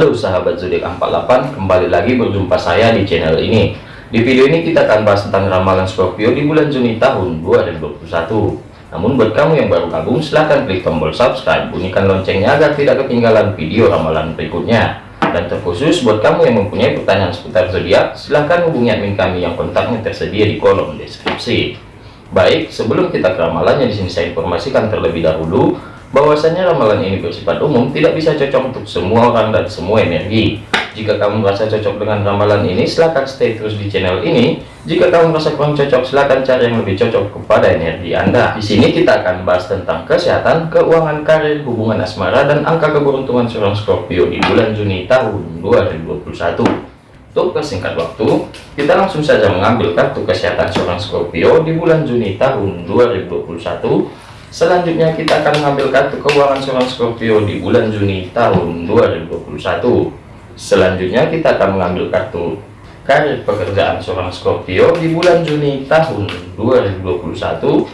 Halo sahabat zodiak 48 kembali lagi berjumpa saya di channel ini. Di video ini kita akan bahas tentang ramalan Scorpio di bulan Juni tahun 2021 namun buat kamu yang baru gabung silahkan klik tombol subscribe bunyikan loncengnya agar tidak ketinggalan video ramalan berikutnya. Dan terkhusus buat kamu yang mempunyai pertanyaan seputar zodiak silahkan hubungi admin kami yang kontaknya tersedia di kolom deskripsi. Baik sebelum kita ke ramalannya di sini saya informasikan terlebih dahulu bahwasanya ramalan ini bersifat umum tidak bisa cocok untuk semua orang dan semua energi. Jika kamu merasa cocok dengan ramalan ini silahkan stay terus di channel ini. Jika kamu merasa kurang cocok silahkan cari yang lebih cocok kepada energi anda. Di sini kita akan bahas tentang kesehatan keuangan karir hubungan asmara dan angka keberuntungan seorang Scorpio di bulan Juni tahun 2021 untuk kesingkat waktu kita langsung saja mengambil kartu kesehatan seorang Scorpio di bulan Juni tahun 2021 Selanjutnya kita akan mengambil kartu keuangan seorang Scorpio di bulan Juni tahun 2021. Selanjutnya kita akan mengambil kartu karir pekerjaan seorang Scorpio di bulan Juni tahun 2021.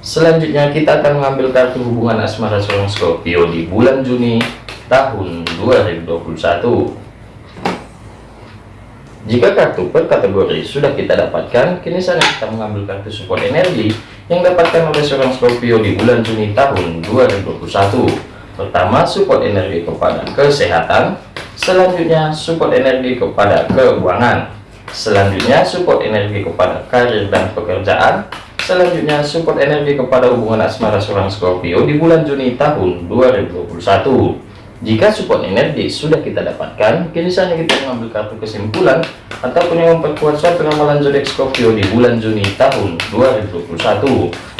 Selanjutnya kita akan mengambil kartu hubungan asmara seorang Scorpio di bulan Juni tahun 2021. Jika kartu per kategori sudah kita dapatkan, kini saatnya kita mengambil kartu support energi yang dapatkan oleh seorang Scorpio di bulan Juni tahun 2021. Pertama, support energi kepada kesehatan. Selanjutnya, support energi kepada keuangan. Selanjutnya, support energi kepada karir dan pekerjaan. Selanjutnya, support energi kepada hubungan asmara seorang Scorpio di bulan Juni tahun 2021. Jika support energi sudah kita dapatkan, kini saatnya kita mengambil kartu kesimpulan ataupun yang memperkuat suatu ramalan zodiak Scorpio di bulan Juni tahun 2021.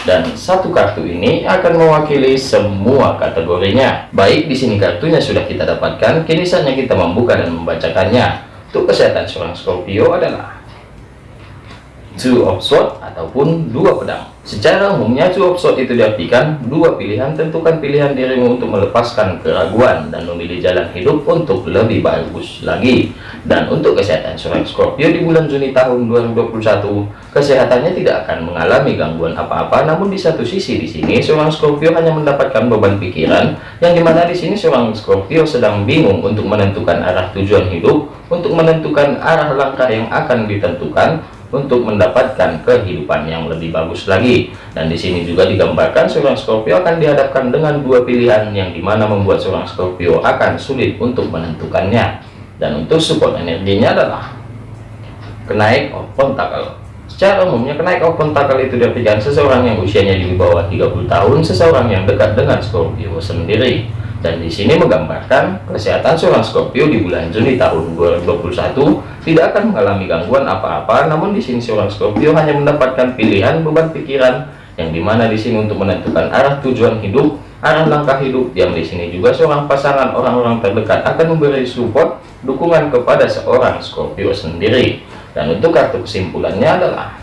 Dan satu kartu ini akan mewakili semua kategorinya. Baik, di sini kartunya sudah kita dapatkan, kini saatnya kita membuka dan membacakannya. Untuk kesehatan seorang Scorpio adalah two of sword ataupun dua pedang. Secara umumnya two of sword itu diartikan dua pilihan tentukan pilihan dirimu untuk melepaskan keraguan dan memilih jalan hidup untuk lebih bagus lagi. Dan untuk kesehatan seorang Scorpio di bulan Juni tahun 2021 kesehatannya tidak akan mengalami gangguan apa-apa. Namun di satu sisi di sini seorang Scorpio hanya mendapatkan beban pikiran yang di mana di sini seorang Scorpio sedang bingung untuk menentukan arah tujuan hidup untuk menentukan arah langkah yang akan ditentukan untuk mendapatkan kehidupan yang lebih bagus lagi. Dan di sini juga digambarkan seorang Scorpio akan dihadapkan dengan dua pilihan yang di mana membuat seorang Scorpio akan sulit untuk menentukannya. Dan untuk support energinya adalah kenaik of pentacle secara umumnya kenaik of pentacle itu diartikan seseorang yang usianya di bawah 30 tahun seseorang yang dekat dengan Scorpio sendiri. Dan di sini menggambarkan kesehatan seorang Scorpio di bulan Juni tahun 2021 tidak akan mengalami gangguan apa-apa namun di sini seorang Scorpio hanya mendapatkan pilihan beban pikiran yang di mana di sini untuk menentukan arah tujuan hidup arah langkah hidup yang di sini juga seorang pasangan orang-orang terdekat akan memberi support dukungan kepada seorang Scorpio sendiri. Dan untuk kartu kesimpulannya adalah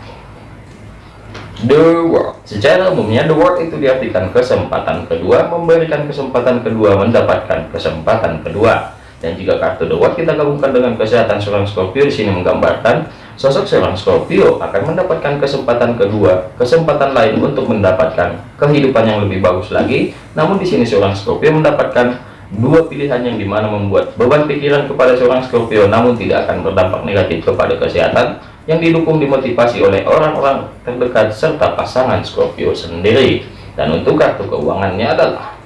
The World. Secara umumnya The World itu diartikan kesempatan kedua Memberikan kesempatan kedua Mendapatkan kesempatan kedua Dan jika kartu The World kita gabungkan dengan kesehatan seorang Scorpio di sini menggambarkan Sosok seorang Scorpio akan mendapatkan kesempatan kedua Kesempatan lain untuk mendapatkan kehidupan yang lebih bagus lagi. Namun di sini seorang Scorpio mendapatkan dua pilihan yang di mana membuat beban pikiran kepada seorang Scorpio namun tidak akan berdampak negatif kepada kesehatan yang didukung dimotivasi oleh orang-orang terdekat serta pasangan Scorpio sendiri. Dan untuk kartu keuangannya adalah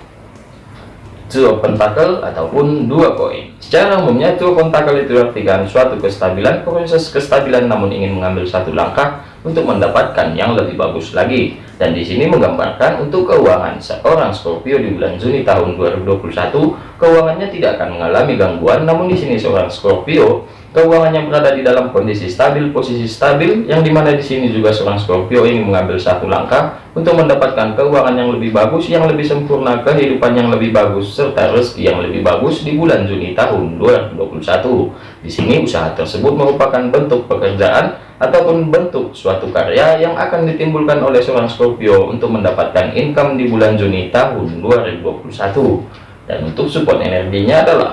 Two Pentacle ataupun dua koin. Secara umumnya Two Pentacle itu artikan suatu kestabilan proses kestabilan namun ingin mengambil satu langkah untuk mendapatkan yang lebih bagus lagi. Dan di sini menggambarkan untuk keuangan seorang Scorpio di bulan Juni tahun 2021 keuangannya tidak akan mengalami gangguan namun di sini seorang Scorpio keuangannya berada di dalam kondisi stabil posisi stabil yang di mana di sini juga seorang Scorpio ingin mengambil satu langkah untuk mendapatkan keuangan yang lebih bagus yang lebih sempurna kehidupan yang lebih bagus serta rezeki yang lebih bagus di bulan Juni tahun 2021 di sini usaha tersebut merupakan bentuk pekerjaan ataupun bentuk suatu karya yang akan ditimbulkan oleh seorang Scorpio untuk mendapatkan income di bulan Juni tahun 2021 dan untuk support energinya adalah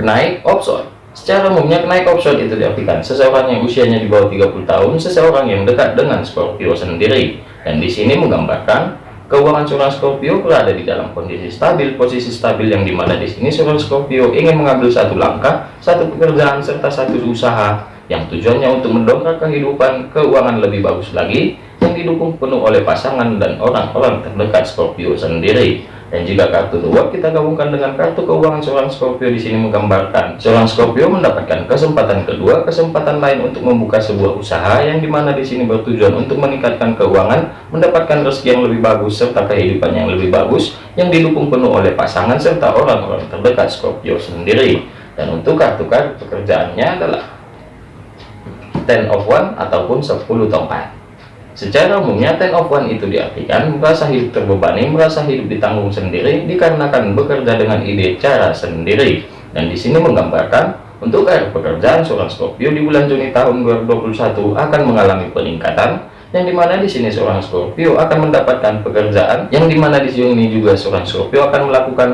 kenaik option Secara umumnya kenaik option itu diartikan seseorang yang usianya di bawah 30 tahun, seseorang yang dekat dengan Scorpio sendiri. Dan di sini menggambarkan keuangan seorang Scorpio berada di dalam kondisi stabil, posisi stabil yang di mana di sini seorang Scorpio ingin mengambil satu langkah, satu pekerjaan serta satu usaha yang tujuannya untuk mendongkrak kehidupan keuangan lebih bagus lagi yang didukung penuh oleh pasangan dan orang-orang terdekat Scorpio sendiri. Dan jika kartu dua kita gabungkan dengan kartu keuangan seorang Scorpio di sini menggambarkan seorang Scorpio mendapatkan kesempatan kedua, kesempatan lain untuk membuka sebuah usaha yang di mana di sini bertujuan untuk meningkatkan keuangan, mendapatkan rezeki yang lebih bagus serta kehidupan yang lebih bagus yang didukung penuh oleh pasangan serta orang-orang terdekat Scorpio sendiri. Dan untuk kartu-kartu pekerjaannya adalah Ten of One ataupun 10 tongkat. Secara umumnya ten of one itu diartikan merasa hidup terbebani, merasa hidup ditanggung sendiri dikarenakan bekerja dengan ide cara sendiri. Dan di sini menggambarkan untuk air pekerjaan seorang Scorpio di bulan Juni tahun 2021 akan mengalami peningkatan yang di mana di sini seorang Scorpio akan mendapatkan pekerjaan yang di mana di sini juga seorang Scorpio akan melakukan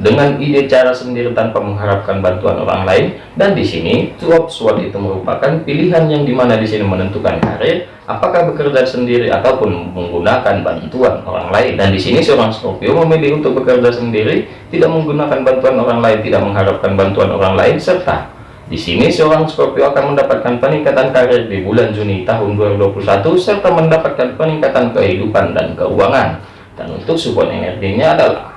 dengan ide cara sendiri tanpa mengharapkan bantuan orang lain dan di sini swap sword itu merupakan pilihan yang di mana di sini menentukan karir apakah bekerja sendiri ataupun menggunakan bantuan orang lain. Dan di sini seorang Scorpio memilih untuk bekerja sendiri tidak menggunakan bantuan orang lain tidak mengharapkan bantuan orang lain serta di sini seorang Scorpio akan mendapatkan peningkatan karir di bulan Juni tahun 2021 serta mendapatkan peningkatan kehidupan dan keuangan. Dan untuk support energinya adalah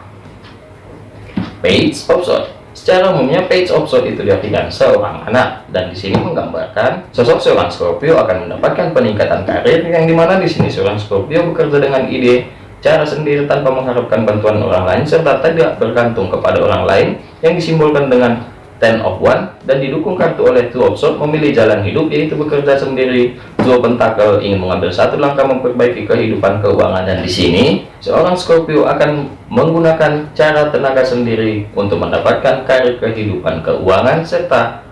page sword secara umumnya page sword itu diartikan seorang anak. Dan di sini menggambarkan sosok seorang Scorpio akan mendapatkan peningkatan karir yang di mana di sini seorang Scorpio bekerja dengan ide cara sendiri tanpa mengharapkan bantuan orang lain serta tidak bergantung kepada orang lain yang disimbolkan dengan ten of one dan didukung kartu oleh two of sword memilih jalan hidup yaitu bekerja sendiri. Dua pentakel ingin mengambil satu langkah memperbaiki kehidupan keuangan dan di sini seorang Scorpio akan menggunakan cara tenaga sendiri untuk mendapatkan karir kehidupan keuangan serta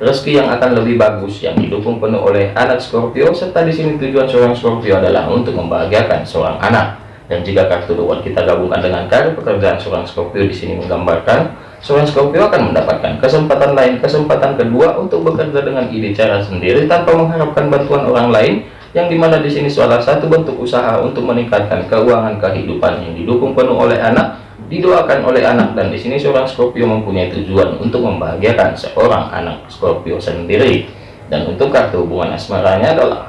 rezeki yang akan lebih bagus yang didukung penuh oleh anak Scorpio serta di sini tujuan seorang Scorpio adalah untuk membahagiakan seorang anak. Dan jika kartu dua kita gabungkan dengan karir pekerjaan seorang Scorpio di sini menggambarkan seorang Scorpio akan mendapatkan kesempatan lain, kesempatan kedua untuk bekerja dengan ide cara sendiri tanpa mengharapkan bantuan orang lain, yang di mana di sini salah satu bentuk usaha untuk meningkatkan keuangan kehidupan yang didukung penuh oleh anak, didoakan oleh anak, dan di sini seorang Scorpio mempunyai tujuan untuk membahagiakan seorang anak Scorpio sendiri. Dan untuk kartu hubungan asmaranya adalah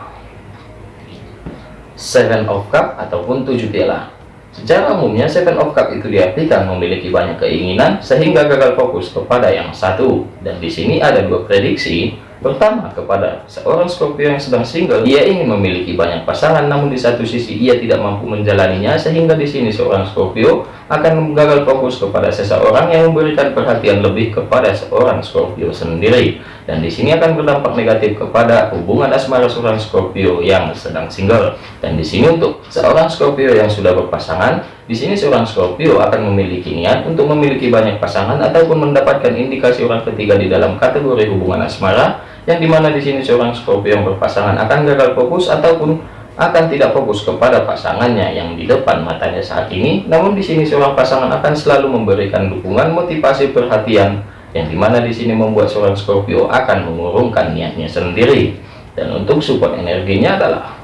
Seven of Cup ataupun tujuh piala Secara umumnya Seven of Cup itu diartikan memiliki banyak keinginan sehingga gagal fokus kepada yang satu. Dan di sini ada dua prediksi. Pertama, kepada seorang Scorpio yang sedang single, ia ingin memiliki banyak pasangan, namun di satu sisi ia tidak mampu menjalaninya, sehingga di sini seorang Scorpio akan gagal fokus kepada seseorang yang memberikan perhatian lebih kepada seorang Scorpio sendiri. Dan di sini akan berdampak negatif kepada hubungan asmara seorang Scorpio yang sedang single. Dan di sini untuk seorang Scorpio yang sudah berpasangan, di sini seorang Scorpio akan memiliki niat untuk memiliki banyak pasangan ataupun mendapatkan indikasi orang ketiga di dalam kategori hubungan asmara yang di mana di sini seorang Scorpio yang berpasangan akan gagal fokus ataupun akan tidak fokus kepada pasangannya yang di depan matanya saat ini. Namun di sini seorang pasangan akan selalu memberikan dukungan motivasi perhatian. Yang di mana di sini membuat seorang Scorpio akan mengurungkan niatnya sendiri. Dan untuk support energinya adalah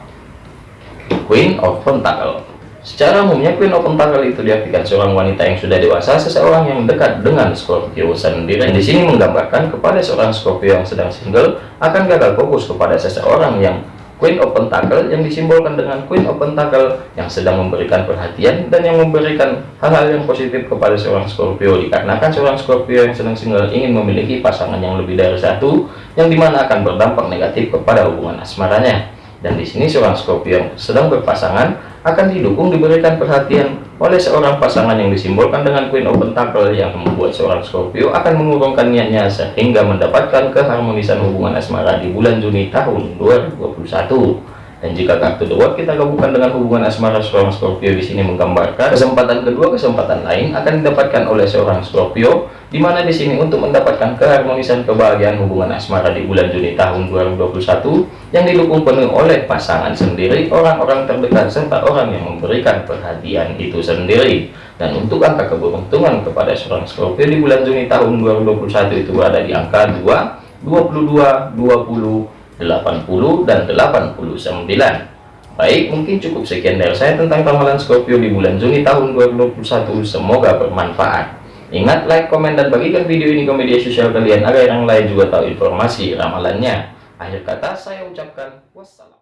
Queen of Pentacle Secara umumnya Queen of Pentacle itu diartikan seorang wanita yang sudah dewasa, seseorang yang dekat dengan Scorpio sendiri. Di sini menggambarkan kepada seorang Scorpio yang sedang single akan gagal fokus kepada seseorang yang Queen of Pentacle yang disimbolkan dengan Queen of Pentacle yang sedang memberikan perhatian dan yang memberikan hal-hal yang positif kepada seorang Scorpio dikarenakan seorang Scorpio yang sedang single ingin memiliki pasangan yang lebih dari satu yang di mana akan berdampak negatif kepada hubungan asmaranya dan di sini seorang Scorpio yang sedang berpasangan akan didukung diberikan perhatian oleh seorang pasangan yang disimbolkan dengan Queen of Pentacle yang membuat seorang Scorpio akan mengurungkan niatnya sehingga mendapatkan keharmonisan hubungan asmara di bulan Juni tahun 2021 dan jika kartu The kita gabungkan dengan hubungan asmara seorang Scorpio di sini menggambarkan kesempatan kedua kesempatan lain akan didapatkan oleh seorang Scorpio di mana di sini untuk mendapatkan keharmonisan kebahagiaan hubungan asmara di bulan Juni tahun 2021 yang didukung penuh oleh pasangan sendiri, orang-orang terdekat serta orang yang memberikan perhatian itu sendiri. Dan untuk angka keberuntungan kepada seorang Scorpio di bulan Juni tahun 2021 itu berada di angka 2, 22, 20, 80 dan 89 Baik, mungkin cukup sekian dari saya tentang ramalan Scorpio di bulan Juni tahun 2021. Semoga bermanfaat. Ingat, like, komen, dan bagikan video ini ke media sosial kalian agar yang lain juga tahu informasi ramalannya. Akhir kata, saya ucapkan wassalam.